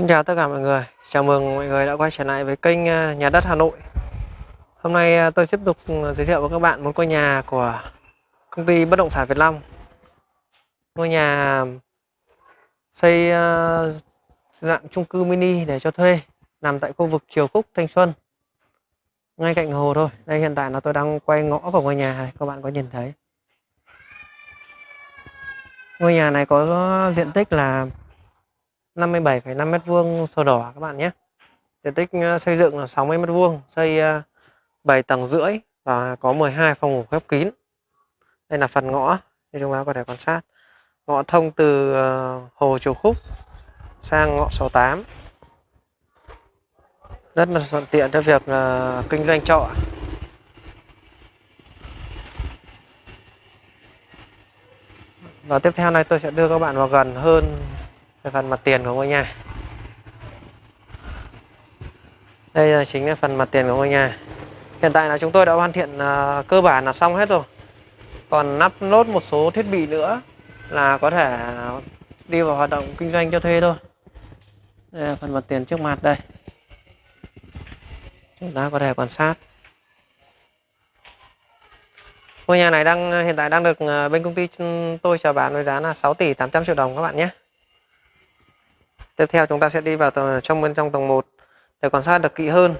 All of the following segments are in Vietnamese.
Xin chào tất cả mọi người, chào mừng mọi người đã quay trở lại với kênh à, Nhà đất Hà Nội. Hôm nay à, tôi tiếp tục ừ, giới thiệu với các bạn một ngôi nhà của công ty bất động sản Việt Long. Ngôi nhà xây à, dạng chung cư mini để cho thuê nằm tại khu vực Triều Khúc, Thanh Xuân. Ngay cạnh hồ thôi. Đây hiện tại là tôi đang quay ngõ vào ngôi nhà này. Các bạn có nhìn thấy. Ngôi nhà này có diện tích là 57,5 m2 sổ đỏ các bạn nhé. Diện tích ờ, xây dựng là 60 m2 xây ờ, 7 tầng rưỡi và có 12 phòng ngủ khép kín. Đây là phần ngõ như chúng ta có thể quan sát. Ngõ thông từ ờ, hồ Chùa Khúc sang ngõ 68 rất là thuận tiện cho việc kinh doanh trọ. Và tiếp theo này tôi sẽ đưa các bạn vào gần hơn cái phần mặt tiền của ngôi nhà. Đây là chính là phần mặt tiền của ngôi nhà. Hiện tại là chúng tôi đã hoàn thiện uh, cơ bản là xong hết rồi. Còn nắp nốt một số thiết bị nữa là có thể đi vào hoạt động kinh doanh cho thuê thôi. Đây là phần mặt tiền trước mặt đây. Chúng ta có thể quan sát. Ngôi nhà này đang hiện tại đang được à, bên công ty tôi chào bán với giá là 6 tỷ 800 triệu đồng các bạn nhé. Tiếp theo chúng ta sẽ đi vào tầng, trong bên trong tầng 1 để quan sát được kỹ hơn.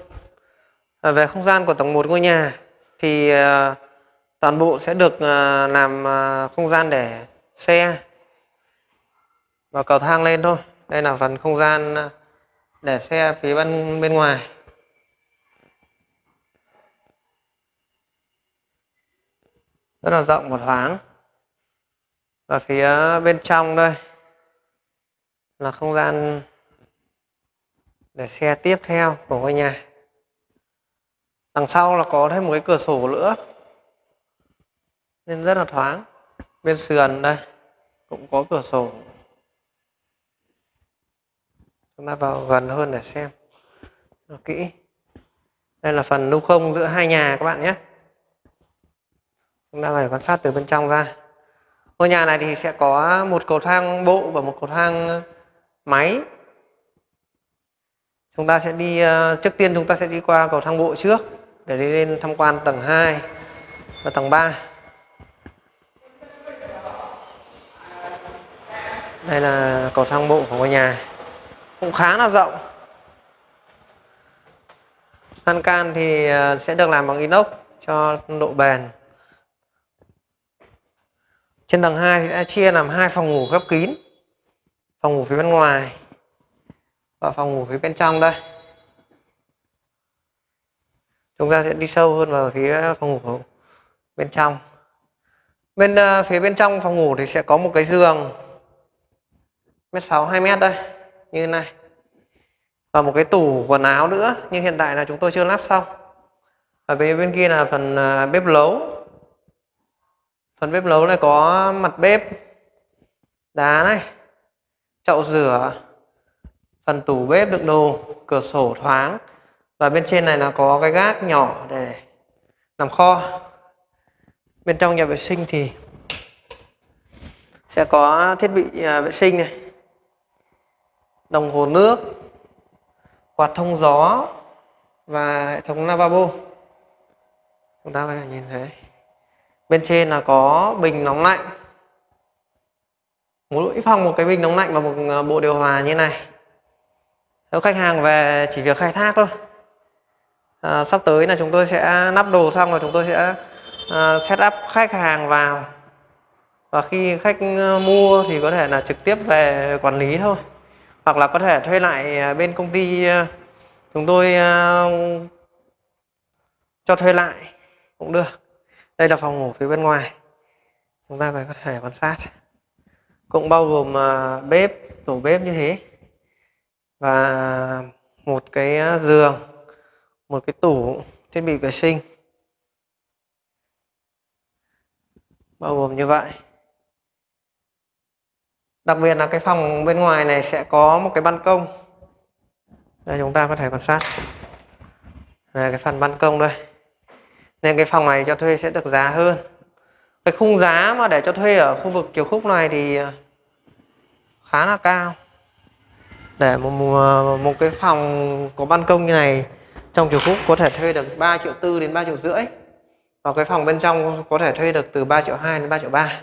À, về không gian của tầng 1 ngôi nhà thì à, toàn bộ sẽ được à, làm à, không gian để xe và cầu thang lên thôi. Đây là phần không gian để xe phía bên bên ngoài. Rất là rộng và thoáng. Và phía bên trong đây là không gian để xe tiếp theo của ngôi nhà. Đằng sau là có thêm một cái cửa sổ nữa. Nên rất là thoáng. Bên sườn đây, cũng có cửa sổ. Chúng ta vào gần hơn để xem nó kỹ. Đây là phần lưu không giữa hai nhà các bạn nhé. Chúng ta phải quan sát từ bên trong ra. Ngôi nhà này thì sẽ có một cầu thang bộ và một cầu thang máy. Chúng ta sẽ đi ờ, trước tiên chúng ta sẽ đi qua cầu thang bộ trước, để đi lên tham quan tầng 2 và tầng 3 đây là cầu thang bộ của ngôi nhà. Cũng khá là rộng. Lan can thì ờ, sẽ được làm bằng inox cho độ bền. Trên tầng 2 thì sẽ chia làm hai phòng ngủ khép kín phòng ngủ phía bên ngoài và phòng ngủ phía bên trong đây. Chúng ta sẽ đi sâu hơn vào phía phòng ngủ bên trong. Bên uh, phía bên trong phòng ngủ thì sẽ có một cái giường mét sáu hai mét đây như này. Và một cái tủ quần áo nữa nhưng hiện tại là chúng tôi chưa lắp xong. Ở bên bên kia là phần uh, bếp nấu phần bếp nấu này có mặt bếp đá này chậu rửa phần tủ bếp đựng đồ, cửa sổ thoáng. Và bên trên này là có cái gác nhỏ để làm kho. Bên trong nhà vệ sinh thì sẽ có thiết bị à, vệ sinh này. Đồng hồ nước, quạt thông gió và hệ thống lavabo. Chúng ta có thể nhìn thấy. Bên trên là có bình nóng lạnh mỗi phòng một cái bình nóng lạnh và một à, bộ điều hòa như này. Nếu khách hàng về chỉ việc khai thác thôi. À, sắp tới là chúng tôi sẽ nắp đồ xong rồi chúng tôi sẽ à, set up khách hàng vào. Và khi khách à, mua thì có thể là trực tiếp về quản lý thôi. Hoặc là có thể thuê lại à, bên công ty chúng tôi cho thuê lại cũng được. Đây là phòng ngủ phía bên ngoài. Chúng ta phải có thể quan sát cũng bao gồm à, bếp tủ bếp như thế. Và một cái à, giường một cái tủ thiết bị vệ sinh. Bao gồm như vậy. Đặc biệt là cái phòng bên ngoài này sẽ có một cái ban công. Đây chúng ta có thể quan sát. Đây, cái phần ban công đây. Nên cái phòng này cho thuê sẽ được giá hơn cái khung giá mà để cho thuê ở khu vực Kiều Khúc này thì ờ, khá là cao. Để một, một, một cái phòng có ban công như này trong kiểu khúc có thể thuê được 3 triệu tư đến 3 triệu rưỡi. Và cái phòng bên trong có thể thuê được từ 3 triệu 2 đến 3 triệu 3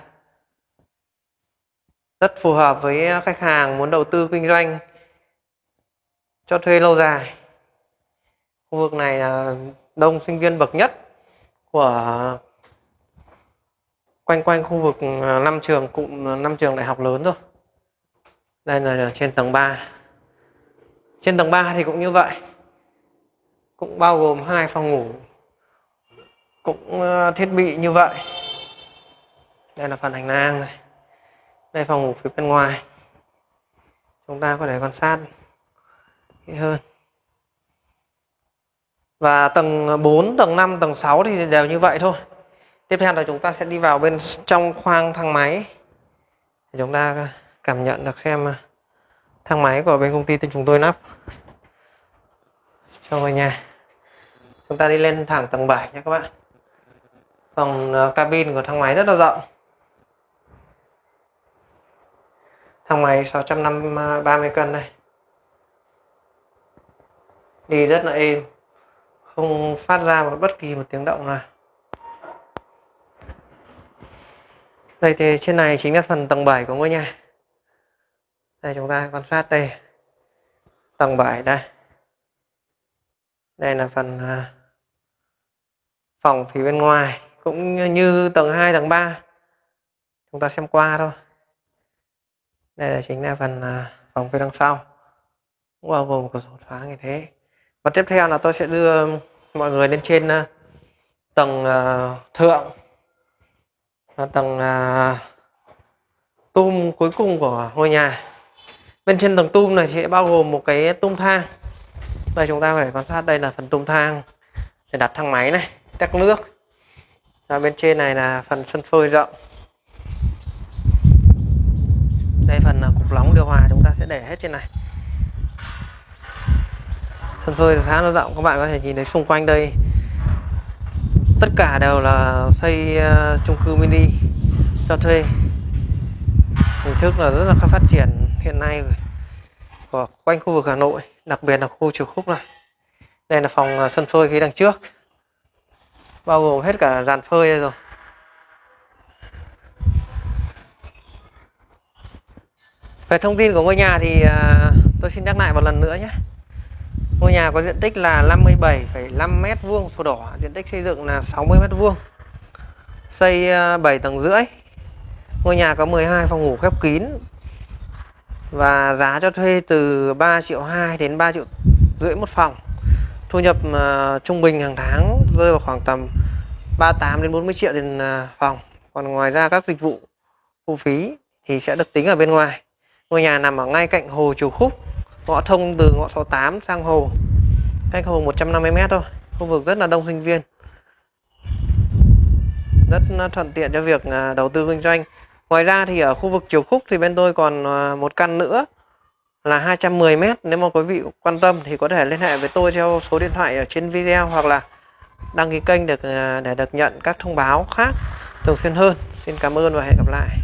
rất phù hợp với khách hàng muốn đầu tư kinh doanh cho thuê lâu dài. Khu vực này là đông sinh viên bậc nhất của quanh quanh khu vực à, năm trường cụm à, năm trường đại học lớn rồi. Đây là trên tầng 3 trên tầng 3 thì cũng như vậy. Cũng bao gồm hai phòng ngủ. Cũng à, thiết bị như vậy. Đây là phần hành lang này. Đây phòng ngủ phía bên ngoài. Chúng ta có thể quan sát kỹ hơn. Và tầng 4, tầng 5, tầng 6 thì đều như vậy thôi tiếp theo là chúng ta sẽ đi vào bên trong khoang thang máy. Để chúng ta cảm nhận được xem à, thang máy của bên công ty tên chúng tôi lắp cho mọi nhà chúng ta đi lên thẳng tầng 7 nha các bạn. Phòng ờ, cabin của thang máy rất là rộng. Thang máy 630 cân đây. Đi rất là êm. Không phát ra một bất kỳ một tiếng động nào. Đây thì trên này chính là phần tầng 7 của ngôi nhà. Đây chúng ta quan sát đây. Tầng 7 đây. Đây là phần à, phòng phía bên ngoài, cũng như tầng 2 tầng 3 chúng ta xem qua thôi. Đây là chính là phần à, phòng phía đằng sau. Cũng bao gồm cửa sổ thoáng như thế. Và tiếp theo là tôi sẽ đưa mọi người lên trên à, tầng thượng là tầng à, tum cuối cùng của ngôi nhà. Bên trên tầng tum này sẽ bao gồm một cái tum thang. Đây, chúng ta phải quan sát đây là phần tum thang để đặt thang máy này tắc nước. Và bên trên này là phần sân phơi rộng. Đây, phần à, cục nóng điều hòa chúng ta sẽ để hết trên này. Sân phơi khá là rộng, các bạn có thể nhìn thấy xung quanh đây tất cả đều là xây uh, chung cư mini cho thuê. Hình thức là rất là phát triển hiện nay của quanh khu vực Hà Nội đặc biệt là khu Triều Khúc này. Đây là phòng ờ, sân phơi phía đằng trước bao gồm hết cả dàn phơi đây rồi. Về thông tin của ngôi nhà thì ờ, tôi xin nhắc lại một lần nữa nhé ngôi nhà có diện tích là 57,5m2, sổ đỏ. Diện tích xây dựng là 60m2, xây ờ, 7 tầng rưỡi. Ngôi nhà có 12 phòng ngủ khép kín. Và giá cho thuê từ 3 triệu 2 đến 3 triệu rưỡi một phòng. Thu nhập uh, trung bình hàng tháng rơi vào khoảng tầm 38 đến 40 triệu tiền uh, phòng. Còn ngoài ra các dịch vụ thu phí thì sẽ được tính ở bên ngoài. Ngôi nhà nằm ở ngay cạnh hồ chùa Khúc ngõ thông từ ngõ 68 sang hồ cách hồ 150m thôi khu vực rất là đông sinh viên rất thuận tiện cho việc à, đầu tư kinh doanh Ngoài ra thì ở khu vực chiều khúc thì bên tôi còn à, một căn nữa là 210 m. Nếu mà quý vị quan tâm thì có thể liên hệ với tôi theo số điện thoại ở trên video hoặc là đăng ký kênh được à, để được nhận các thông báo khác thường xuyên hơn. Xin cảm ơn và hẹn gặp lại.